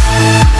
Bye.